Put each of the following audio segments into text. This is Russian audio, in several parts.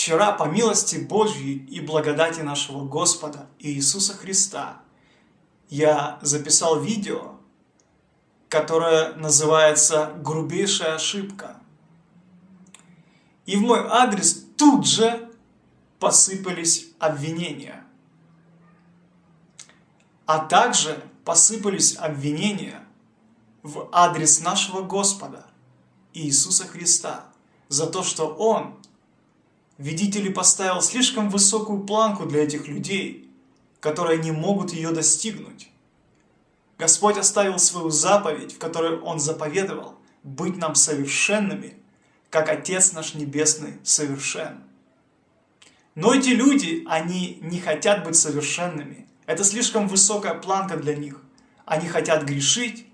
Вчера, по милости Божьей и благодати нашего Господа Иисуса Христа, я записал видео, которое называется «Грубейшая ошибка». И в мой адрес тут же посыпались обвинения. А также посыпались обвинения в адрес нашего Господа Иисуса Христа за то, что Он, видите поставил слишком высокую планку для этих людей, которые не могут ее достигнуть. Господь оставил свою заповедь, в которой Он заповедовал быть нам совершенными, как Отец наш Небесный совершен. Но эти люди, они не хотят быть совершенными. Это слишком высокая планка для них. Они хотят грешить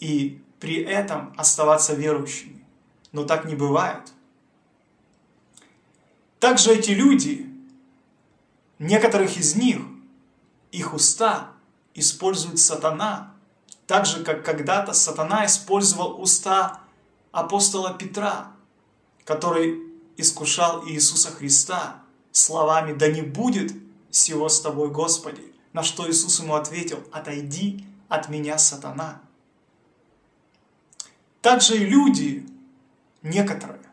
и при этом оставаться верующими. Но так не бывает. Также эти люди, некоторых из них, их уста использует сатана, так же, как когда-то сатана использовал уста апостола Петра, который искушал Иисуса Христа словами «Да не будет всего с тобой, Господи!» На что Иисус ему ответил «Отойди от меня, сатана!» Также и люди, некоторые,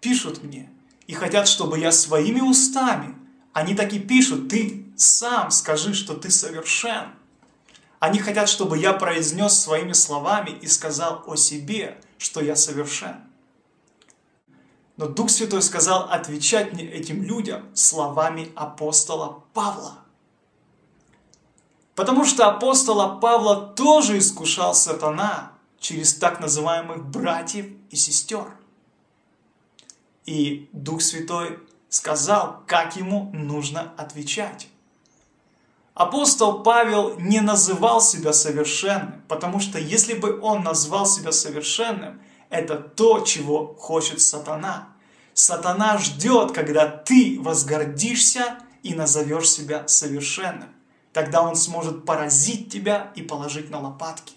пишут мне и хотят, чтобы я своими устами, они так и пишут, ты сам скажи, что ты совершен. Они хотят, чтобы я произнес своими словами и сказал о себе, что я совершен. Но Дух Святой сказал отвечать мне этим людям словами апостола Павла. Потому что апостола Павла тоже искушал сатана через так называемых братьев и сестер. И Дух Святой сказал, как ему нужно отвечать. Апостол Павел не называл себя совершенным, потому что если бы он назвал себя совершенным, это то, чего хочет сатана. Сатана ждет, когда ты возгордишься и назовешь себя совершенным. Тогда он сможет поразить тебя и положить на лопатки.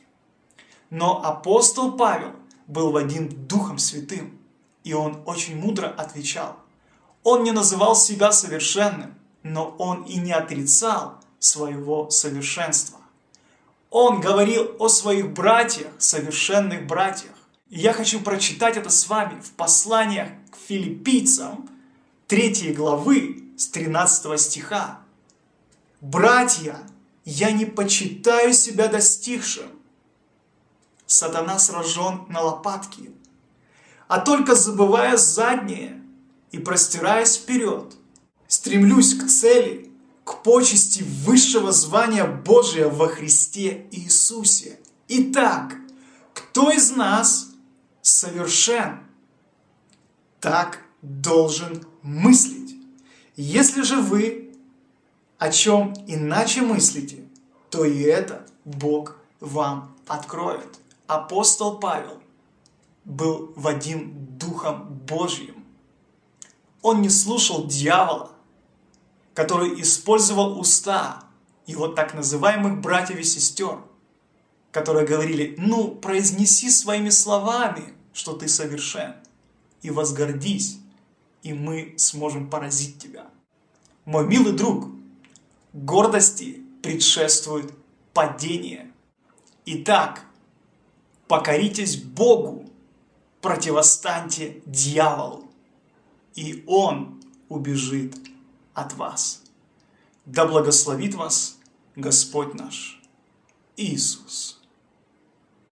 Но апостол Павел был в один Духом Святым, и он очень мудро отвечал. Он не называл себя совершенным, но он и не отрицал своего совершенства. Он говорил о своих братьях, совершенных братьях. Я хочу прочитать это с вами в посланиях к филиппийцам 3 главы с 13 стиха. «Братья, я не почитаю себя достигшим». Сатана сражен на лопатки. А только забывая заднее и простираясь вперед, стремлюсь к цели – к почести высшего звания Божия во Христе Иисусе. Итак, кто из нас совершен? Так должен мыслить. Если же вы о чем иначе мыслите, то и это Бог вам откроет. Апостол Павел был Вадим Духом Божьим. Он не слушал дьявола, который использовал уста его так называемых братьев и сестер, которые говорили, ну, произнеси своими словами, что ты совершен, и возгордись, и мы сможем поразить тебя. Мой милый друг, гордости предшествует падение. Итак, покоритесь Богу, противостаньте дьяволу, и он убежит от вас. Да благословит вас Господь наш Иисус.